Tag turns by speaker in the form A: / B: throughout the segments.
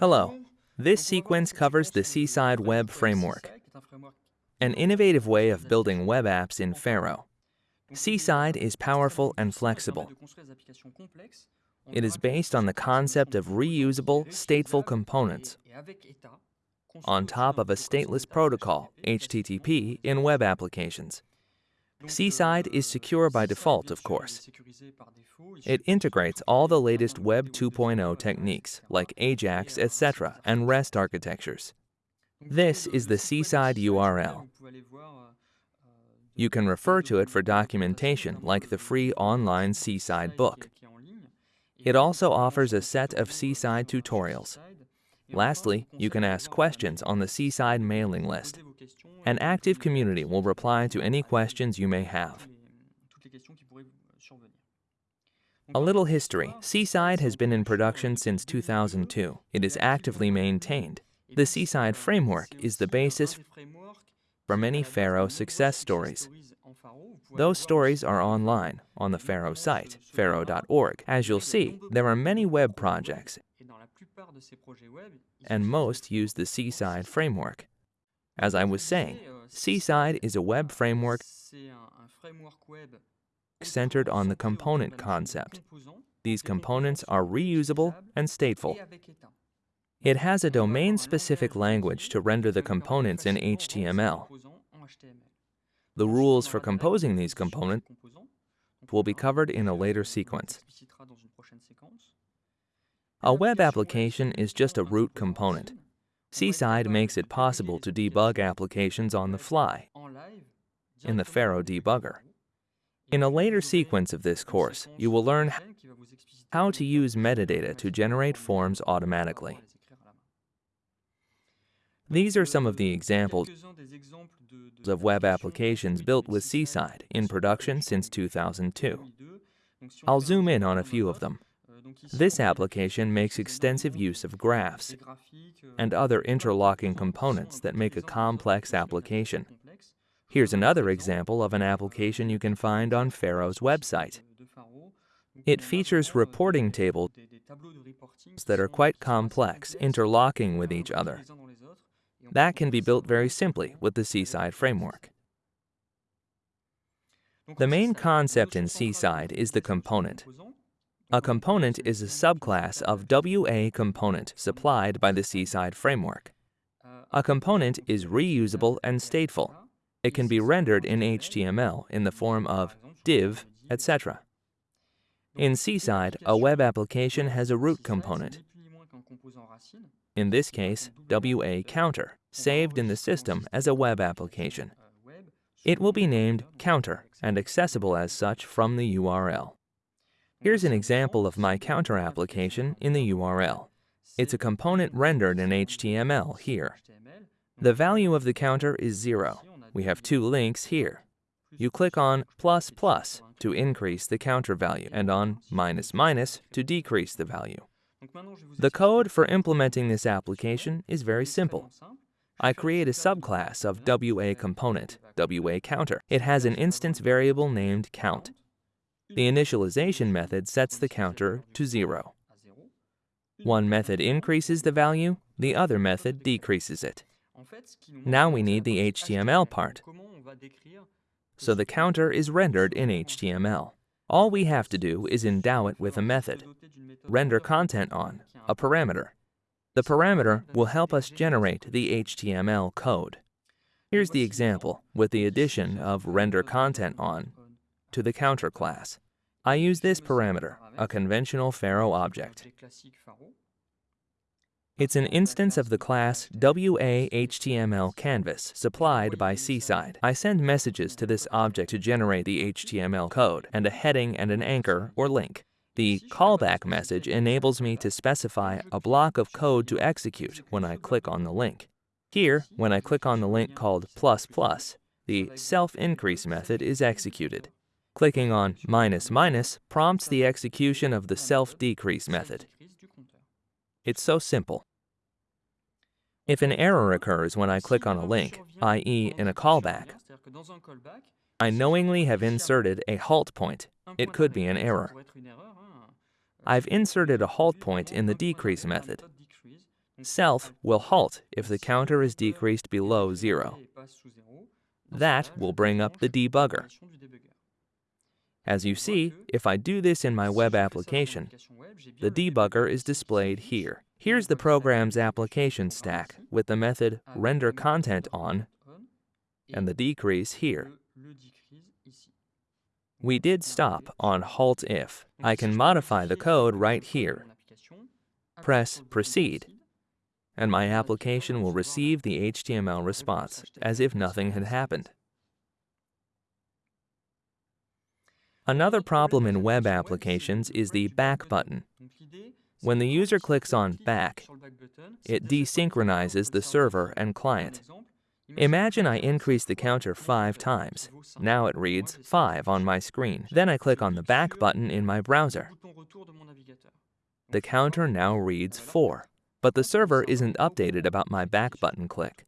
A: Hello. This sequence covers the Seaside Web Framework, an innovative way of building web apps in Pharo. Seaside is powerful and flexible. It is based on the concept of reusable, stateful components on top of a stateless protocol, HTTP, in web applications. Seaside is secure by default, of course. It integrates all the latest Web 2.0 techniques, like AJAX, etc., and REST architectures. This is the Seaside URL. You can refer to it for documentation, like the free online Seaside book. It also offers a set of Seaside tutorials. Lastly, you can ask questions on the Seaside mailing list. An active community will reply to any questions you may have. A little history. Seaside has been in production since 2002. It is actively maintained. The Seaside framework is the basis for many Pharo success stories. Those stories are online on the Pharo site, pharo.org. As you'll see, there are many web projects, and most use the Seaside framework. As I was saying, Seaside is a web framework centered on the component concept. These components are reusable and stateful. It has a domain-specific language to render the components in HTML. The rules for composing these components will be covered in a later sequence. A web application is just a root component. Seaside makes it possible to debug applications on the fly in the Pharo debugger. In a later sequence of this course, you will learn how to use metadata to generate forms automatically. These are some of the examples of web applications built with Seaside in production since 2002. I'll zoom in on a few of them. This application makes extensive use of graphs and other interlocking components that make a complex application. Here's another example of an application you can find on Pharo's website. It features reporting tables that are quite complex, interlocking with each other. That can be built very simply with the Seaside framework. The main concept in Seaside is the component. A component is a subclass of WA component supplied by the Seaside framework. A component is reusable and stateful. It can be rendered in HTML in the form of div, etc. In Seaside, a web application has a root component. In this case, WA counter, saved in the system as a web application. It will be named counter and accessible as such from the URL. Here's an example of my counter application in the URL. It's a component rendered in HTML here. The value of the counter is zero. We have two links here. You click on plus plus to increase the counter value and on minus minus to decrease the value. The code for implementing this application is very simple. I create a subclass of WA component, WA counter. It has an instance variable named count. The initialization method sets the counter to zero. One method increases the value, the other method decreases it. Now we need the HTML part. So the counter is rendered in HTML. All we have to do is endow it with a method. Render content on, a parameter. The parameter will help us generate the HTML code. Here's the example with the addition of render content on to the counter class. I use this parameter, a conventional Pharo object. It's an instance of the class WA-HTML canvas supplied by Seaside. I send messages to this object to generate the HTML code and a heading and an anchor or link. The callback message enables me to specify a block of code to execute when I click on the link. Here, when I click on the link called plus plus, the self-increase method is executed. Clicking on minus minus prompts the execution of the self-decrease method. It's so simple. If an error occurs when I click on a link, i.e. in a callback, I knowingly have inserted a halt point. It could be an error. I've inserted a halt point in the decrease method. Self will halt if the counter is decreased below zero. That will bring up the debugger. As you see, if I do this in my web application, the debugger is displayed here. Here's the program's application stack with the method renderContent_on and the decrease here. We did stop on halt if. I can modify the code right here. Press proceed, and my application will receive the HTML response as if nothing had happened. Another problem in web applications is the back button. When the user clicks on back, it desynchronizes the server and client. Imagine I increase the counter five times. Now it reads 5 on my screen. Then I click on the back button in my browser. The counter now reads 4, but the server isn't updated about my back button click.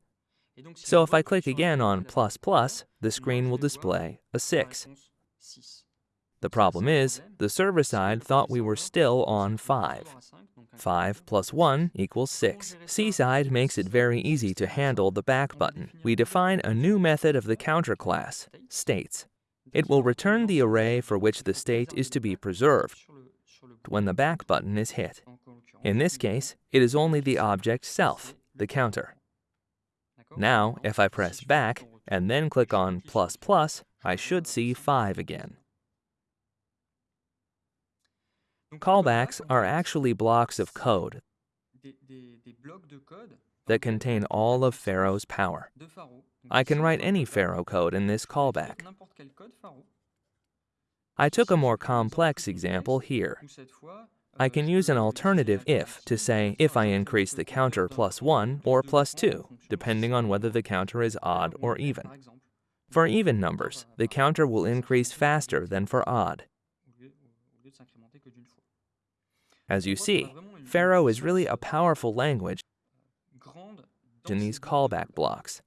A: So if I click again on plus plus, the screen will display a 6. The problem is, the server side thought we were still on 5. 5 plus 1 equals 6. Seaside makes it very easy to handle the back button. We define a new method of the counter class, states. It will return the array for which the state is to be preserved when the back button is hit. In this case, it is only the object self, the counter. Now, if I press back and then click on plus plus, I should see 5 again. Callbacks are actually blocks of code that contain all of Pharo's power. I can write any Pharo code in this callback. I took a more complex example here. I can use an alternative if to say if I increase the counter plus 1 or plus 2, depending on whether the counter is odd or even. For even numbers, the counter will increase faster than for odd. As you see, Pharo is really a powerful language in these callback blocks.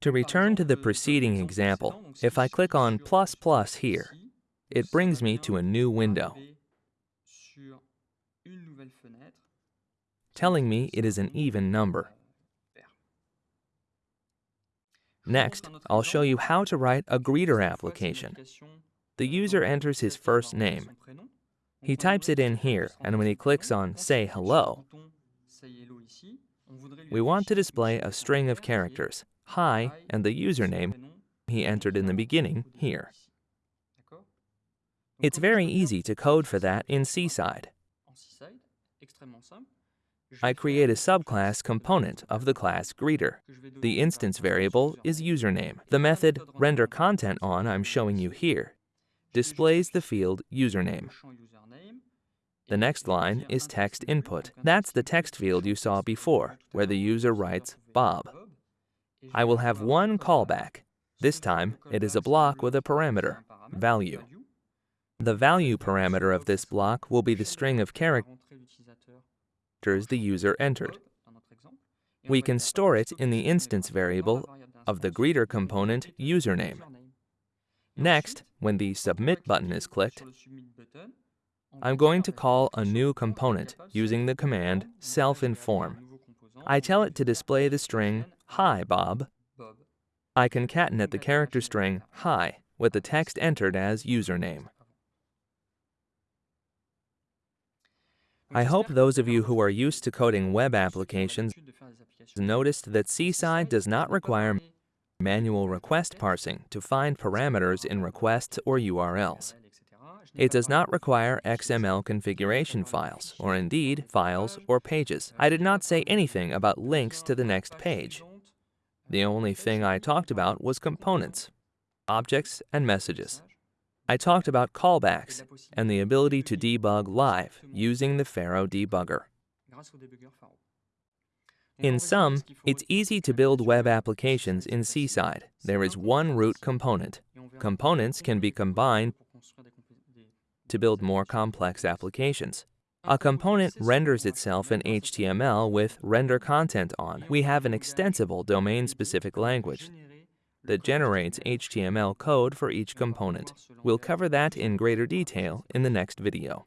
A: To return to the preceding example, if I click on plus plus here, it brings me to a new window, telling me it is an even number. Next, I'll show you how to write a greeter application the user enters his first name. He types it in here, and when he clicks on Say Hello, we want to display a string of characters, hi, and the username he entered in the beginning here. It's very easy to code for that in Seaside. I create a subclass component of the class greeter. The instance variable is username. The method renderContentOn I'm showing you here displays the field username. The next line is text input. That's the text field you saw before, where the user writes Bob. I will have one callback. This time, it is a block with a parameter, value. The value parameter of this block will be the string of characters the user entered. We can store it in the instance variable of the greeter component username. Next, when the Submit button is clicked, I'm going to call a new component using the command self-inform. I tell it to display the string Hi, Bob. I concatenate the character string Hi with the text entered as username. I hope those of you who are used to coding web applications noticed that Seaside does not require manual request parsing to find parameters in requests or URLs. It does not require XML configuration files, or indeed files or pages. I did not say anything about links to the next page. The only thing I talked about was components, objects, and messages. I talked about callbacks and the ability to debug live using the Pharo debugger. In sum, it's easy to build web applications in Seaside. There is one root component. Components can be combined to build more complex applications. A component renders itself in HTML with render content on. We have an extensible domain-specific language that generates HTML code for each component. We'll cover that in greater detail in the next video.